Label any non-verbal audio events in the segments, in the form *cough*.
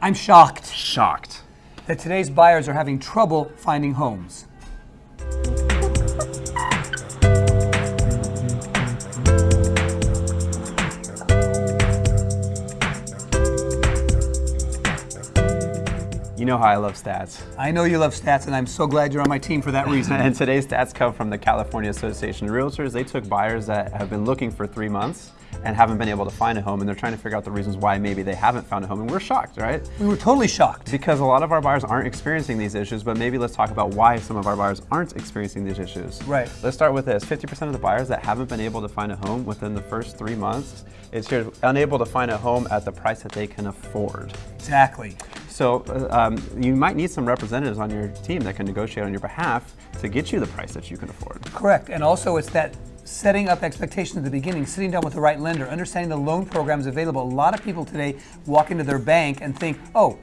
I'm shocked Shocked. that today's buyers are having trouble finding homes. You know how I love stats. I know you love stats, and I'm so glad you're on my team for that reason. *laughs* And today's stats come from the California Association of Realtors. They took buyers that have been looking for three months and haven't been able to find a home, and they're trying to figure out the reasons why maybe they haven't found a home, and we're shocked, right? we were totally shocked. Because a lot of our buyers aren't experiencing these issues, but maybe let's talk about why some of our buyers aren't experiencing these issues. Right. Let's start with this. 50% of the buyers that haven't been able to find a home within the first three months is here unable to find a home at the price that they can afford. Exactly. So uh, um, you might need some representatives on your team that can negotiate on your behalf to get you the price that you can afford. Correct. And also, it's that setting up expectations at the beginning, sitting down with the right lender, understanding the loan programs available. A lot of people today walk into their bank and think, oh,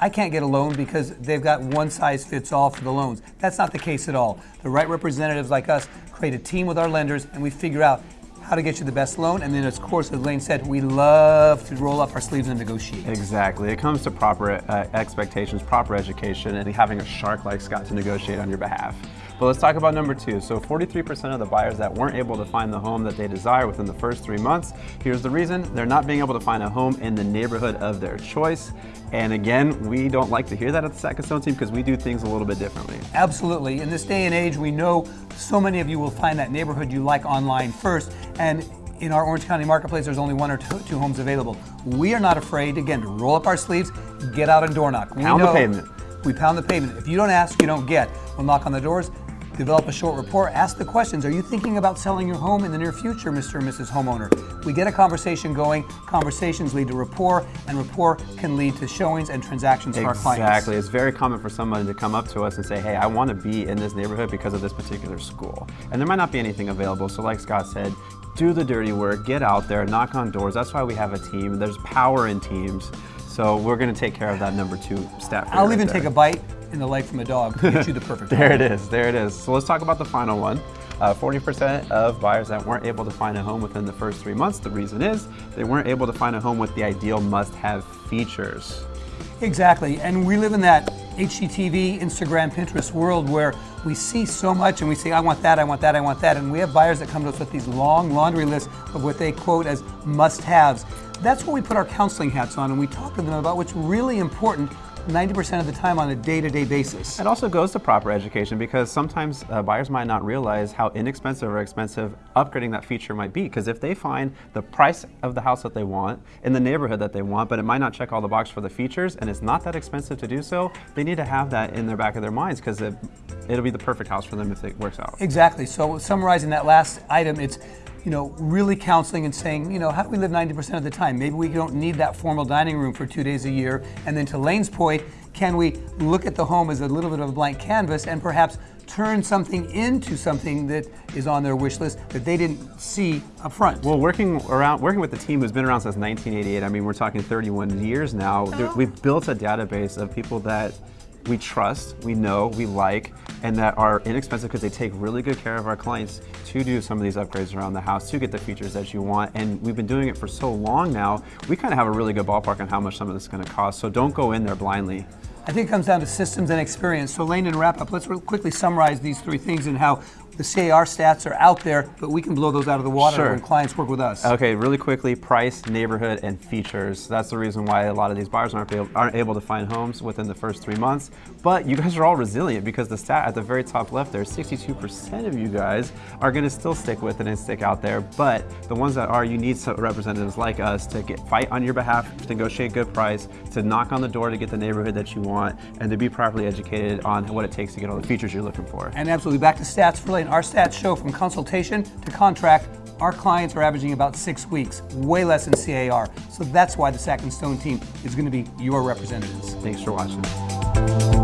I can't get a loan because they've got one size fits all for the loans. That's not the case at all. The right representatives like us create a team with our lenders and we figure out how to get you the best loan. And then, of course, as Lane said, we love to roll up our sleeves and negotiate. Exactly. It comes to proper uh, expectations, proper education, and having a shark like Scott to negotiate on your behalf. But let's talk about number two. So 43% of the buyers that weren't able to find the home that they desire within the first three months, here's the reason. They're not being able to find a home in the neighborhood of their choice. And again, we don't like to hear that at the Second Stone team because we do things a little bit differently. Absolutely. In this day and age, we know so many of you will find that neighborhood you like online first. And in our Orange County marketplace, there's only one or two, two homes available. We are not afraid, again, to roll up our sleeves, get out and door knock. We Pound the pavement. We pound the pavement. If you don't ask, you don't get. We'll knock on the doors, develop a short report, ask the questions. Are you thinking about selling your home in the near future, Mr. and Mrs. Homeowner? We get a conversation going. Conversations lead to rapport, and rapport can lead to showings and transactions for our clients. Exactly. It's very common for somebody to come up to us and say, hey, I want to be in this neighborhood because of this particular school. And there might not be anything available. So like Scott said, do the dirty work, get out there, knock on doors. That's why we have a team. There's power in teams. So we're going to take care of that number two stat. I'll right even there. take a bite in the leg from a dog to get you the perfect *laughs* There home. it is. There it is. So let's talk about the final one. Uh, 40% of buyers that weren't able to find a home within the first three months. The reason is they weren't able to find a home with the ideal must-have features. Exactly, and we live in that HGTV, Instagram, Pinterest world where we see so much and we say, I want that, I want that, I want that. And we have buyers that come to us with these long laundry lists of what they quote as must haves. That's where we put our counseling hats on and we talk to them about what's really important 90% of the time on a day to day basis. It also goes to proper education because sometimes uh, buyers might not realize how inexpensive or expensive upgrading that feature might be. Because if they find the price of the house that they want in the neighborhood that they want, but it might not check all the boxes for the features and it's not that expensive to do so, they need to have that in their back of their minds because it, it'll be the perfect house for them if it works out. Exactly. So summarizing that last item, it's you know really counseling and saying you know how do we live 90% of the time? Maybe we don't need that formal dining room for two days a year. And then to Lane's point, can we look at the home as a little bit of a blank canvas and perhaps turn something into something that is on their wish list that they didn't see up front? Well, working around, working with the team who's been around since 1988. I mean, we're talking 31 years now. There- oh. We've built a database of people that we trust, we know, we like, and that are inexpensive because they take really good care of our clients to do some of these upgrades around the house to get the features that you want. And we've been doing it for so long now, we kind of have a really good ballpark on how much some of this is going to cost. So don't go in there blindly. I think it comes down to systems and experience. So, Lane, in wrap up, let's quickly summarize these three things and how the CAR stats are out there, but we can blow those out of the water Sure. when clients work with us. Okay, really quickly, price, neighborhood, and features. That's the reason why a lot of these buyers aren't able, aren't able to find homes within the first three months. But you guys are all resilient because the stat at the very top left there, 62% of you guys are gonna still stick with it and stick out there. But the ones that are, you need representatives like us to get fight on your behalf, to negotiate good price, to knock on the door to get the neighborhood that you want, and to be properly educated on what it takes to get all the features you're looking for. And absolutely, back to stats for Our stats show from consultation to contract, our clients are averaging about six weeks, way less than CAR. So that's why the Sack and Stone team is going to be your representatives. Thanks for watching.